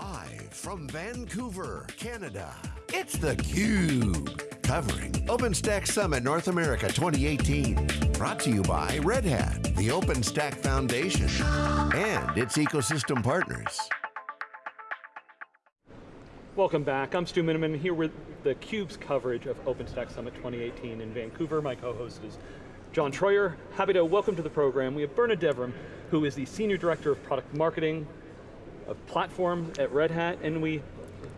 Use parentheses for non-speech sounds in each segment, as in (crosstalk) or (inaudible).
Live from Vancouver, Canada, it's theCUBE. Covering OpenStack Summit North America 2018. Brought to you by Red Hat, the OpenStack Foundation, and its ecosystem partners. Welcome back, I'm Stu Miniman here with theCUBE's coverage of OpenStack Summit 2018 in Vancouver. My co-host is John Troyer. Happy to welcome to the program. We have Berna Devrim, who is the Senior Director of Product Marketing Platform at Red Hat, and we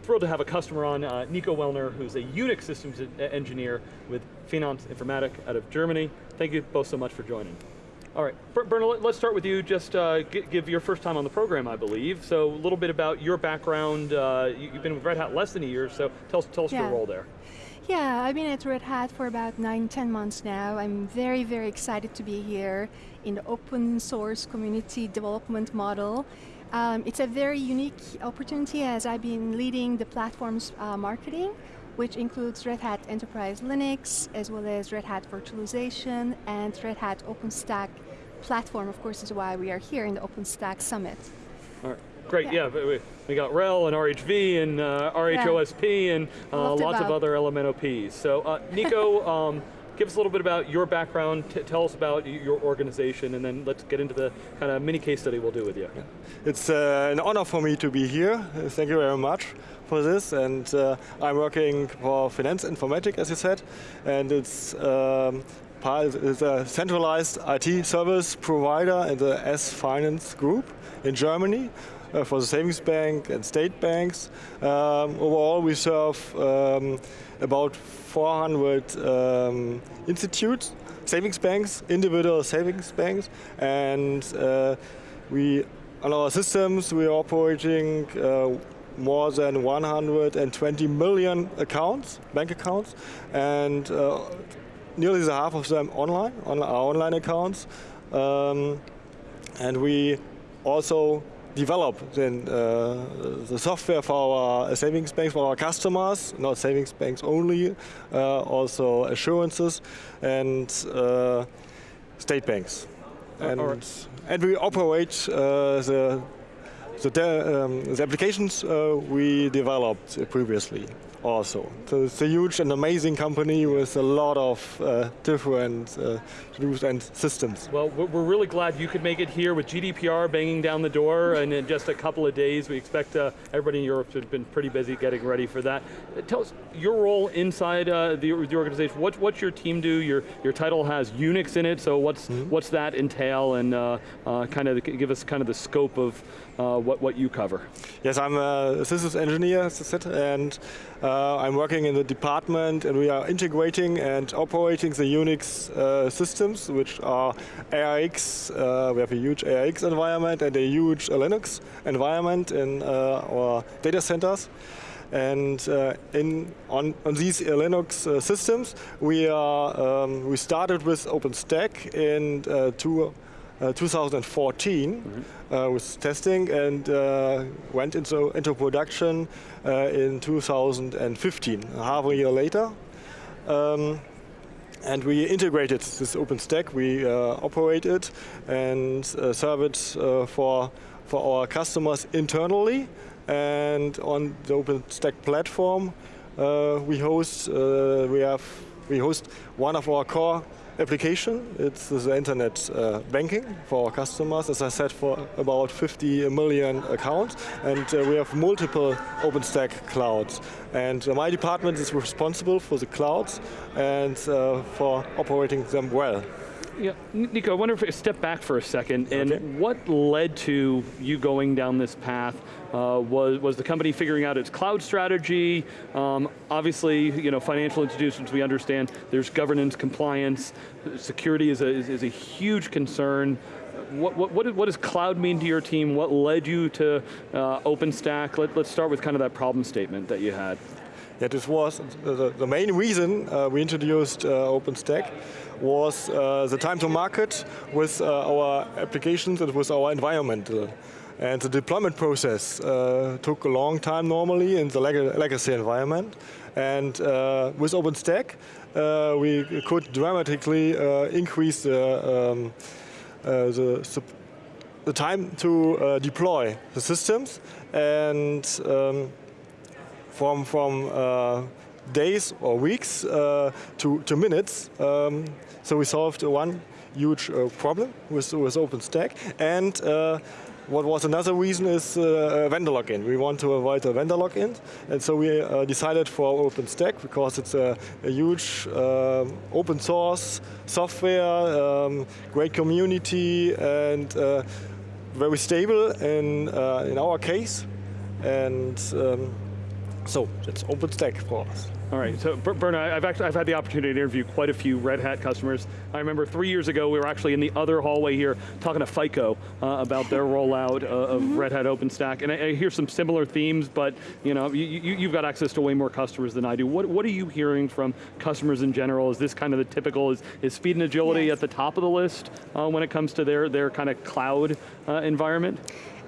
thrilled to have a customer on, uh, Nico Wellner, who's a Unix systems engineer with Finanz Informatik out of Germany. Thank you both so much for joining. All right, Berna, let's start with you. Just uh, give your first time on the program, I believe. So a little bit about your background. Uh, you've been with Red Hat less than a year, so tell us, tell us yeah. your role there. Yeah, I've been at Red Hat for about nine, ten months now. I'm very, very excited to be here in the open source community development model. Um, it's a very unique opportunity as I've been leading the platform's uh, marketing, which includes Red Hat Enterprise Linux, as well as Red Hat Virtualization, and Red Hat OpenStack platform, of course, is why we are here in the OpenStack Summit. All right. Great, yeah, yeah we, got RHEL and RHV and uh, RHOSP yeah. and uh, lots of other LMNOPs. So uh, Nico, (laughs) um, give us a little bit about your background, tell us about your organization, and then let's get into the kind of mini case study we'll do with you. Yeah. It's uh, an honor for me to be here. Thank you very much for this. And uh, I'm working for Finanz Informatik, as you said, and it's um, is a centralized IT service provider in the S Finance group in Germany for the savings bank and state banks. Um, overall, we serve um, about 400 um, institutes, savings banks, individual savings banks, and uh, we on our systems we are operating uh, more than 120 million accounts, bank accounts, and uh, nearly the half of them online, on our online accounts. Um, and we also develop then uh, the software for our savings banks, for our customers, not savings banks only, uh, also assurances and uh, state banks. And, right. and we operate uh, the, the, um, the, applications uh, we developed previously also. So it's a huge and amazing company with a lot of uh, different uh, tools and systems. Well, we're really glad you could make it here with GDPR banging down the door and in just a couple of days. We expect uh, everybody in Europe has been pretty busy getting ready for that. Uh, tell us your role inside uh, the, the organization. What, what's your team do? Your, your title has Unix in it, so what's, mm -hmm. what's that entail and uh, kind of give us kind of the scope of what, what you cover? Yes, I'm a systems engineer, as I said, and uh, I'm working in the department and we are integrating and operating the Unix uh, systems, which are AIX, uh, we have a huge AIX environment and a huge Linux environment in uh, our data centers. And uh, in, on, on these Linux uh, systems, we, are, um, we started with OpenStack in two, 2014 mm -hmm. with testing and went into, into production in 2015, half a year later. Um, and we integrated this OpenStack, we uh, operate it and uh, serve it uh, for, for our customers internally. And on the OpenStack platform, we host, we have, we host one of our core application. It's the internet uh, banking for our customers, as I said, for about 50 million accounts. And uh, we have multiple OpenStack clouds. And uh, my department is responsible for the clouds and uh, for operating them well. Yeah, Nico, I wonder if we step back for a second, and okay. what led to you going down this path? Uh, was, was the company figuring out its cloud strategy? Um, obviously, you know, financial institutions, we understand there's governance, compliance, security is a, is, is a huge concern. What, what, what, what, does cloud mean to your team? What led you to uh, OpenStack? Let, let's start with kind of that problem statement that you had. Yeah, this was the, the main reason uh, we introduced uh, OpenStack was uh, the time to market with uh, our applications and with our environment. And the deployment process uh, took a long time normally in the leg legacy environment. And with OpenStack, we could dramatically increase the, um, the the time to uh, deploy the systems and um, from, from uh, days or weeks uh, to, to minutes. Um, so we solved one huge uh, problem with, with OpenStack and uh, what was another reason is uh, vendor lock-in. We want to avoid a vendor lock-in, and so we uh, decided for OpenStack because it's a, a huge open source software, um, great community, and very stable in, in our case. And um, so that's OpenStack for us. All right, so Berna, I've actually I've had the opportunity to interview quite a few Red Hat customers. I remember three years ago we were actually in the other hallway here talking to FICO uh, about their rollout uh, of mm -hmm. Red Hat OpenStack, and I, I, hear some similar themes, but you know, you, you, have got access to way more customers than I do. What, what are you hearing from customers in general? Is this kind of the typical, is, is speed and agility yes. at the top of the list uh, when it comes to their, their kind of cloud uh, environment?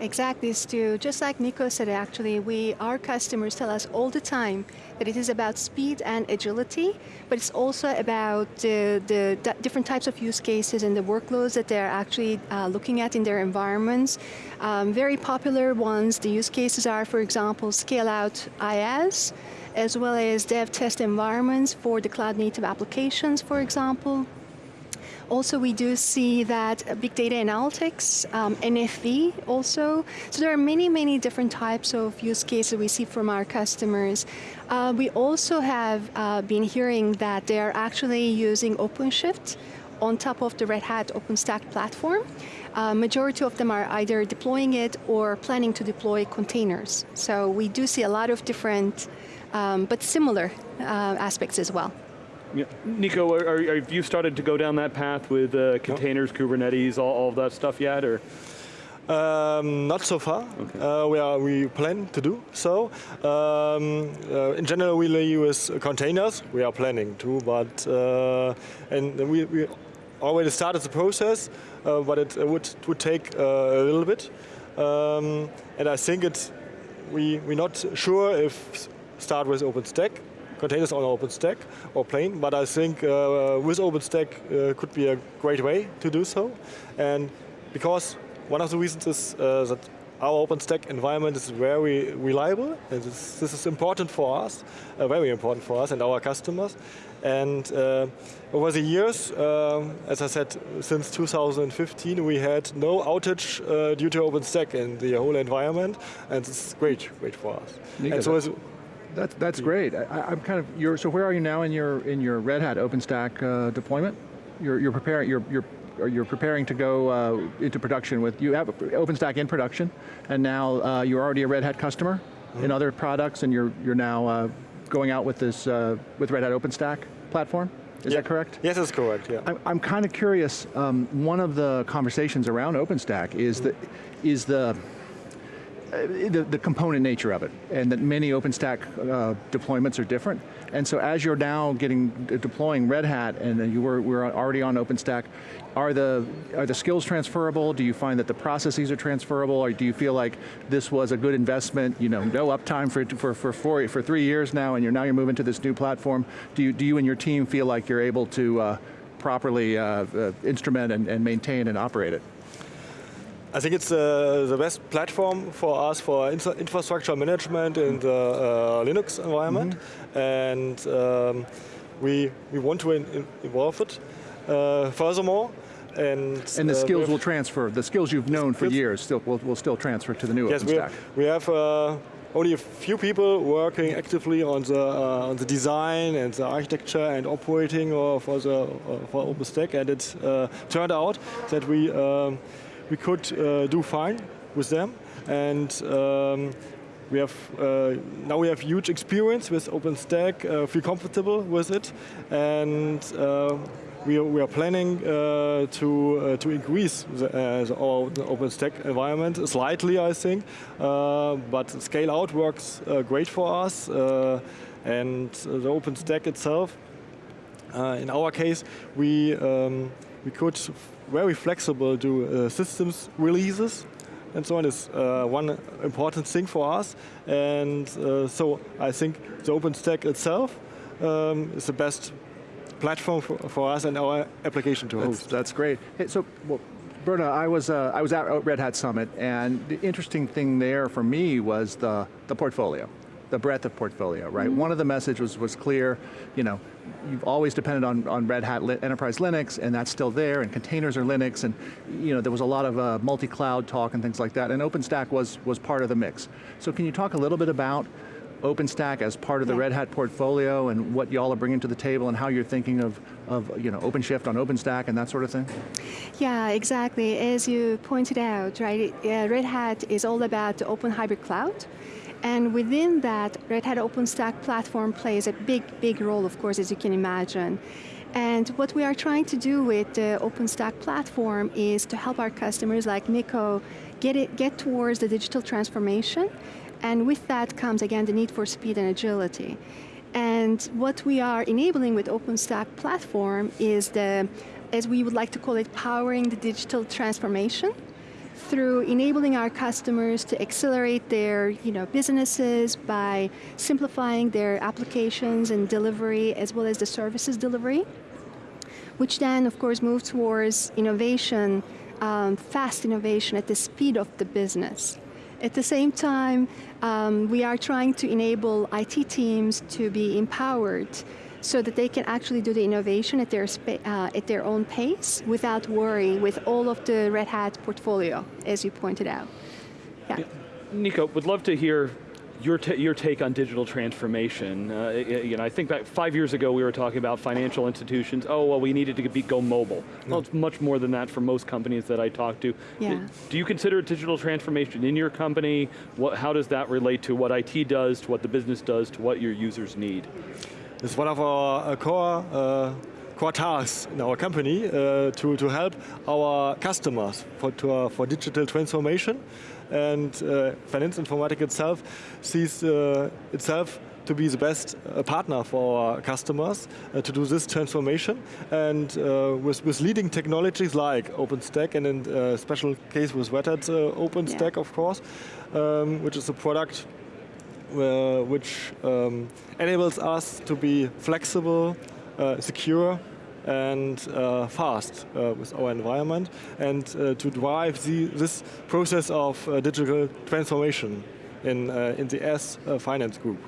Exactly, Stu. Just like Nico said, actually, we our customers tell us all the time that it is about speed and agility, but it's also about the, the different types of use cases and the workloads that they're actually uh, looking at in their environments. Um, very popular ones, the use cases are, for example, scale out IaaS, as well as dev test environments for the cloud native applications, for example. Also, we do see that big data analytics, um, NFV also. So there are many, many different types of use cases we see from our customers. Uh, we also have uh, been hearing that they are actually using OpenShift on top of the Red Hat OpenStack platform. Uh, majority of them are either deploying it or planning to deploy containers. So we do see a lot of different, um, but similar uh, aspects as well. Yeah. Nico, are, are, have you started to go down that path with uh, containers, no. Kubernetes, all, all of that stuff yet, or? Um, not so far. Okay. Uh, we are we plan to do so. Um, uh, in general, we use containers. We are planning to, but uh, and we, we already started the process, uh, but it would would take uh, a little bit. Um, and I think it we we're not sure if start with OpenStack containers on OpenStack or plain, but I think uh, with OpenStack uh, could be a great way to do so. And because one of the reasons is uh, that our OpenStack environment is very reliable, and this, this is important for us, uh, very important for us and our customers. And uh, over the years, uh, as I said, since 2015, we had no outage uh, due to OpenStack in the whole environment, and it's great, great for us. and so that's that's great. I, am kind of you're so where are you now in your in your Red Hat OpenStack uh, deployment? You're you're preparing you're you're you're preparing to go uh, into production with you have OpenStack in production, and now uh, you're already a Red Hat customer mm -hmm. in other products, and you're you're now uh, going out with this uh, with Red Hat OpenStack platform. Is yeah. that correct? Yes, that's correct. Yeah. I'm, I'm kind of curious. Um, one of the conversations around OpenStack is mm -hmm. the is the the, the, component nature of it, and that many OpenStack uh, deployments are different. And so as you're now getting uh, deploying Red Hat, and you were, were already on OpenStack, are the are the skills transferable? Do you find that the processes are transferable, or do you feel like this was a good investment? You know, no uptime for for for four, for three years now, and you're now you're moving to this new platform. Do you do you and your team feel like you're able to uh, properly uh, uh, instrument and, and maintain and operate it? I think it's uh, the best platform for us for infrastructure management in the uh, Linux environment, mm -hmm. and um, we we want to evolve it uh, furthermore. And, and the uh, skills will transfer. The skills you've known for years still will, will still transfer to the new yes, OpenStack. We, we have uh, only a few people working actively on the uh, on the design and the architecture and operating for the for OpenStack, and it turned out that we. Um, we could uh, do fine with them. And um, we have uh, now we have huge experience with OpenStack, uh, feel comfortable with it, and uh, we, are, we are planning uh, to uh, to increase the, our OpenStack environment slightly, I think, but scale out works great for us, and the OpenStack itself. in our case, we um, we could very flexible do uh, systems releases and so on is uh, one important thing for us. And uh, so I think the OpenStack itself um, is the best platform for, for, us and our application to that's, host. That's great. Hey, so well, Berna, I was, uh, I was at Red Hat Summit, and the interesting thing there for me was the, the portfolio, the breadth of portfolio, right? Mm -hmm. One of the messages was, was clear, you know, you've always depended on, on Red Hat Enterprise Linux, and that's still there, and containers are Linux, and you know, there was a lot of uh, multi-cloud talk and things like that, and OpenStack was, was part of the mix. So can you talk a little bit about OpenStack as part of the Red Hat portfolio and what y'all are bringing to the table and how you're thinking of, of you know, OpenShift on OpenStack and that sort of thing? Yeah, exactly. As you pointed out, right, uh, Red Hat is all about the open hybrid cloud. And within that, Red Hat OpenStack platform plays a big, big role, of course, as you can imagine. And what we are trying to do with the OpenStack platform is to help our customers like Nico get, it, get towards the digital transformation and with that comes, again, the need for speed and agility. And what we are enabling with OpenStack platform is the, as we would like to call it, powering the digital transformation through enabling our customers to accelerate their you know, businesses by simplifying their applications and delivery as well as the services delivery, which then of course move towards innovation, um, fast innovation at the speed of the business. At the same time, um, we are trying to enable IT teams to be empowered so that they can actually do the innovation at their, uh, at their own pace without worry with all of the Red Hat portfolio, as you pointed out. Yeah. yeah. Nico, would love to hear your, your take on digital transformation. Uh, you know, I think that five years ago we were talking about financial institutions, oh, well we needed to be, go mobile. Well, it's much more than that for most companies that I talk to. Yeah. Do you consider digital transformation in your company? What, how does that relate to what IT does, to what the business does, to what your users need? It's one of our uh, core uh, core tasks in our company uh, to, to help our customers for, to, uh, for digital transformation and uh, Finanz Informatik itself sees uh, itself to be the best uh, partner for our customers uh, to do this transformation. And uh, with, with leading technologies like OpenStack and in uh, special case with Red OpenStack, yeah. of course, um, which is a product which um, enables us to be flexible, secure, and uh, fast uh, with our environment and uh, to drive the, this process of uh, digital transformation in, uh, in the S uh, finance group,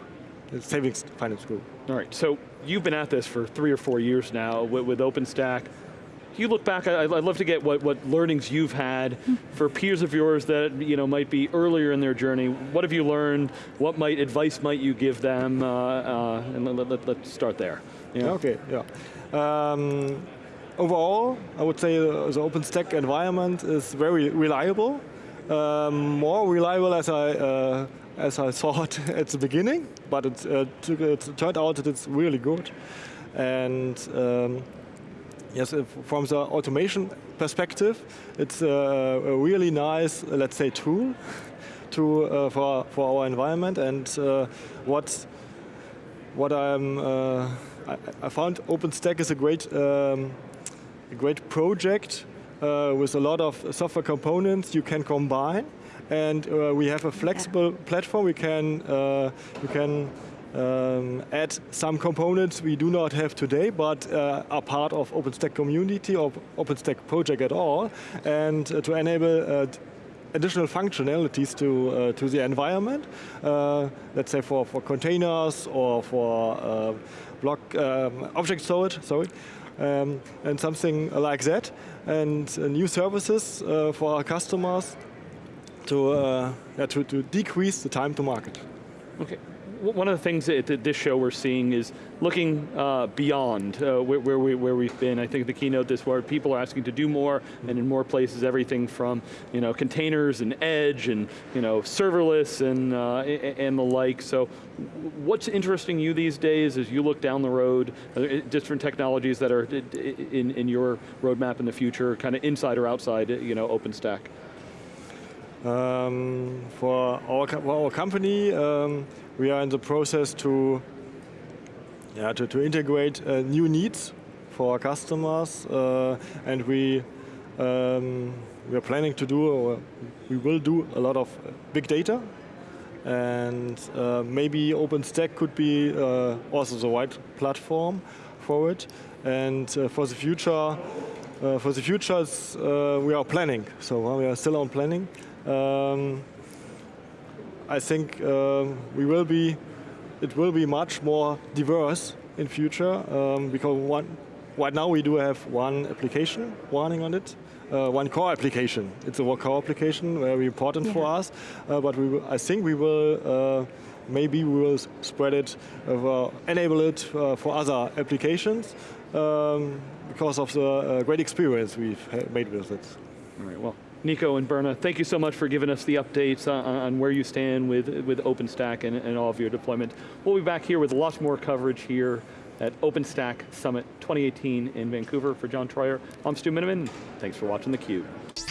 the savings finance group. All right, so you've been at this for three or four years now with, with OpenStack. You look back, I, would love to get what, what learnings you've had for peers of yours that you know might be earlier in their journey. What have you learned? What might advice might you give them? and let, us let, start there. Yeah. Okay, yeah. Um, overall, I would say the OpenStack environment is very reliable. Um, more reliable as I uh, as I (laughs) thought at the beginning, but it, uh, took, it turned out that it's really good. And um, yes, from the automation perspective, it's a, a really nice, let's say, tool to uh, for for our environment. And uh, what what I'm uh, I, I, found OpenStack is a great, um, a great project uh, with a lot of software components you can combine. And uh, we have a flexible yeah. platform. We can, uh, we can um, add some components we do not have today, but uh, are part of OpenStack community or OpenStack project at all, and uh, to enable uh, additional functionalities to uh, to the environment. Uh, let's say for for containers or for uh, block um, object storage. Sorry. Um, and something like that, and uh, new services uh, for our customers to, yeah, to, to decrease the time to market. Okay, one of the things that this show we're seeing is looking uh, beyond uh, where, where, we, where we've been. I think the keynote this where people are asking to do more, and in more places, everything from you know containers and edge and you know serverless and uh, and the like. So, what's interesting you these days as you look down the road? different technologies that are in in your roadmap in the future, kind of inside or outside, you know, OpenStack. Um, for, our, for our company, um, we are in the process to, yeah, to, to integrate uh, new needs for our customers, uh, and we um, we are planning to do, or we will do a lot of big data, and uh, maybe OpenStack could be uh, also the right platform for it. And uh, for the future, uh, for the future, we are planning. So we are still on planning. Um, I think um, we will be, it will be much more diverse in future um, because one, right now we do have one application running on it, uh, one core application. It's a core application, very important yeah. for us. Uh, but we will, I think we will, uh, maybe we will spread it, uh, enable it uh, for other applications um, because of the uh, great experience we've made with it. All right, well, Nico and Berna, thank you so much for giving us the updates on, on where you stand with, with OpenStack and, and all of your deployment. We'll be back here with lots more coverage here at OpenStack Summit 2018 in Vancouver. For John Troyer, I'm Stu Miniman. Thanks for watching theCUBE.